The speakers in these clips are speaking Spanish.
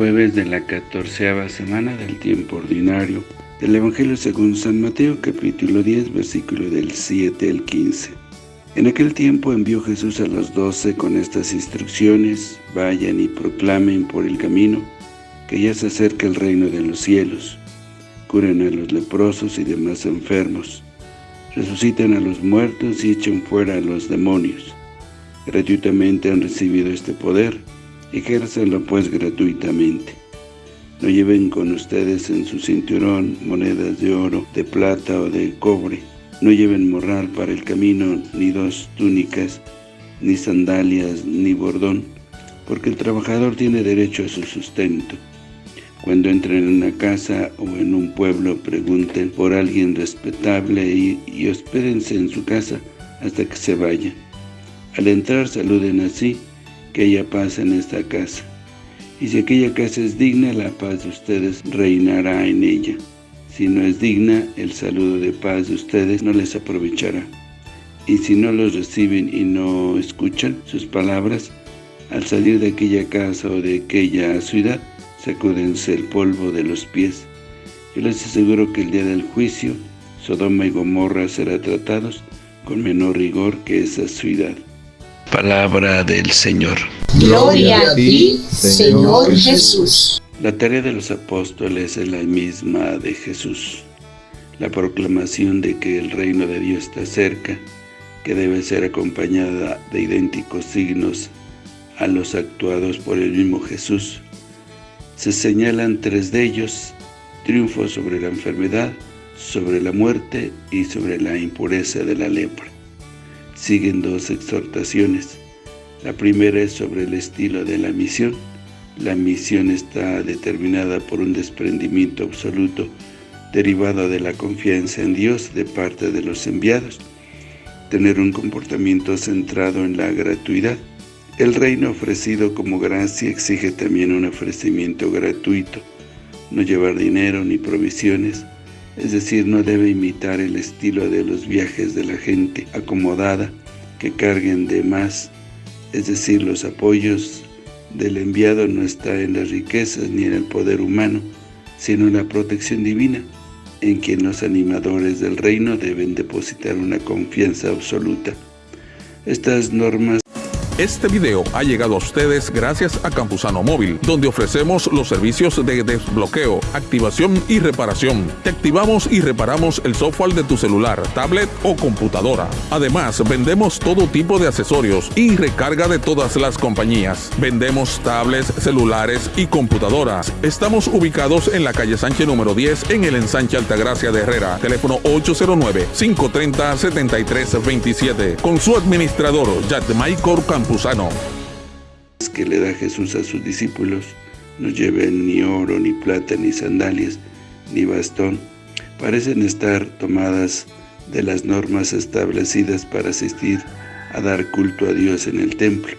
Jueves de la catorceava semana del tiempo ordinario del Evangelio según San Mateo capítulo 10 versículo del 7 al 15. En aquel tiempo envió Jesús a los doce con estas instrucciones, vayan y proclamen por el camino que ya se acerca el reino de los cielos, curen a los leprosos y demás enfermos, resuciten a los muertos y echen fuera a los demonios. Gratuitamente han recibido este poder, ejércenlo pues gratuitamente. No lleven con ustedes en su cinturón monedas de oro, de plata o de cobre. No lleven morral para el camino, ni dos túnicas, ni sandalias, ni bordón, porque el trabajador tiene derecho a su sustento. Cuando entren en una casa o en un pueblo, pregunten por alguien respetable y, y hospédense en su casa hasta que se vaya. Al entrar saluden así, que haya paz en esta casa. Y si aquella casa es digna, la paz de ustedes reinará en ella. Si no es digna, el saludo de paz de ustedes no les aprovechará. Y si no los reciben y no escuchan sus palabras, al salir de aquella casa o de aquella ciudad, sacúdense el polvo de los pies. Yo les aseguro que el día del juicio, Sodoma y Gomorra serán tratados con menor rigor que esa ciudad. Palabra del Señor. Gloria a ti, Señor Jesús. La tarea de los apóstoles es la misma de Jesús. La proclamación de que el reino de Dios está cerca, que debe ser acompañada de idénticos signos a los actuados por el mismo Jesús. Se señalan tres de ellos, triunfo sobre la enfermedad, sobre la muerte y sobre la impureza de la lepra siguen dos exhortaciones. La primera es sobre el estilo de la misión. La misión está determinada por un desprendimiento absoluto derivado de la confianza en Dios de parte de los enviados. Tener un comportamiento centrado en la gratuidad. El reino ofrecido como gracia exige también un ofrecimiento gratuito. No llevar dinero ni provisiones, es decir, no debe imitar el estilo de los viajes de la gente acomodada que carguen de más, es decir, los apoyos del enviado no está en las riquezas ni en el poder humano, sino en la protección divina, en quien los animadores del reino deben depositar una confianza absoluta. Estas normas este video ha llegado a ustedes gracias a Campusano Móvil, donde ofrecemos los servicios de desbloqueo, activación y reparación. Te activamos y reparamos el software de tu celular, tablet o computadora. Además, vendemos todo tipo de accesorios y recarga de todas las compañías. Vendemos tablets, celulares y computadoras. Estamos ubicados en la calle Sánchez número 10 en el ensanche Altagracia de Herrera. Teléfono 809-530-7327. Con su administrador, Michael Campos que le da Jesús a sus discípulos no lleven ni oro, ni plata, ni sandalias, ni bastón. Parecen estar tomadas de las normas establecidas para asistir a dar culto a Dios en el templo.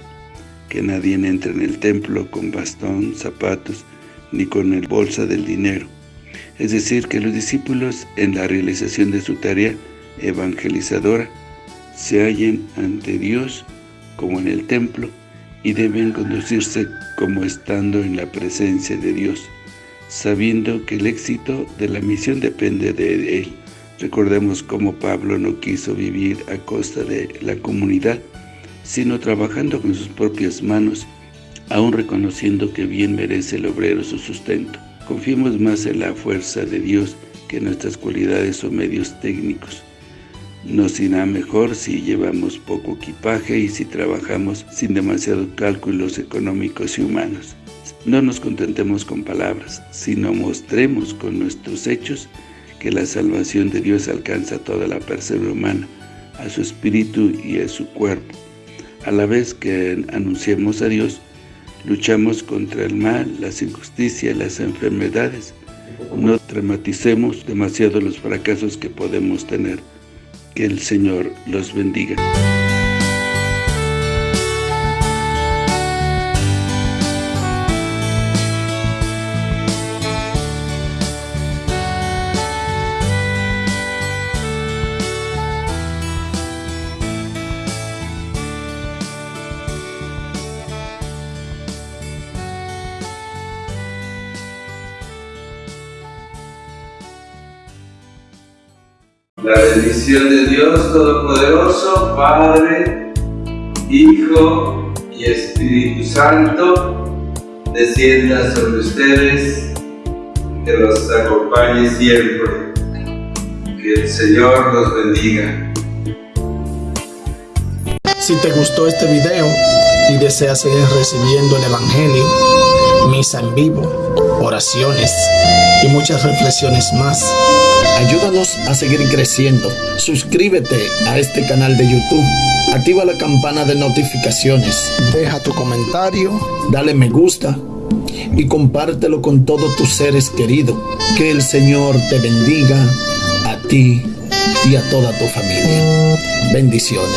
Que nadie entre en el templo con bastón, zapatos, ni con el bolsa del dinero. Es decir, que los discípulos en la realización de su tarea evangelizadora se hallen ante Dios como en el templo y deben conducirse como estando en la presencia de Dios, sabiendo que el éxito de la misión depende de Él. Recordemos cómo Pablo no quiso vivir a costa de la comunidad, sino trabajando con sus propias manos, aún reconociendo que bien merece el obrero su sustento. Confiemos más en la fuerza de Dios que en nuestras cualidades o medios técnicos. Nos irá mejor si llevamos poco equipaje y si trabajamos sin demasiados cálculos económicos y humanos. No nos contentemos con palabras, sino mostremos con nuestros hechos que la salvación de Dios alcanza a toda la persona humana, a su espíritu y a su cuerpo. A la vez que anunciamos a Dios, luchamos contra el mal, las injusticias, las enfermedades. No dramaticemos demasiado los fracasos que podemos tener. Que el Señor los bendiga. La bendición de Dios Todopoderoso, Padre, Hijo y Espíritu Santo, descienda sobre ustedes, que los acompañe siempre. Que el Señor los bendiga. Si te gustó este video y deseas seguir recibiendo el Evangelio, misa en vivo, oraciones y muchas reflexiones más, ayúdanos a seguir creciendo. Suscríbete a este canal de YouTube. Activa la campana de notificaciones. Deja tu comentario. Dale me gusta. Y compártelo con todos tus seres queridos. Que el Señor te bendiga a ti y a toda tu familia. Bendiciones.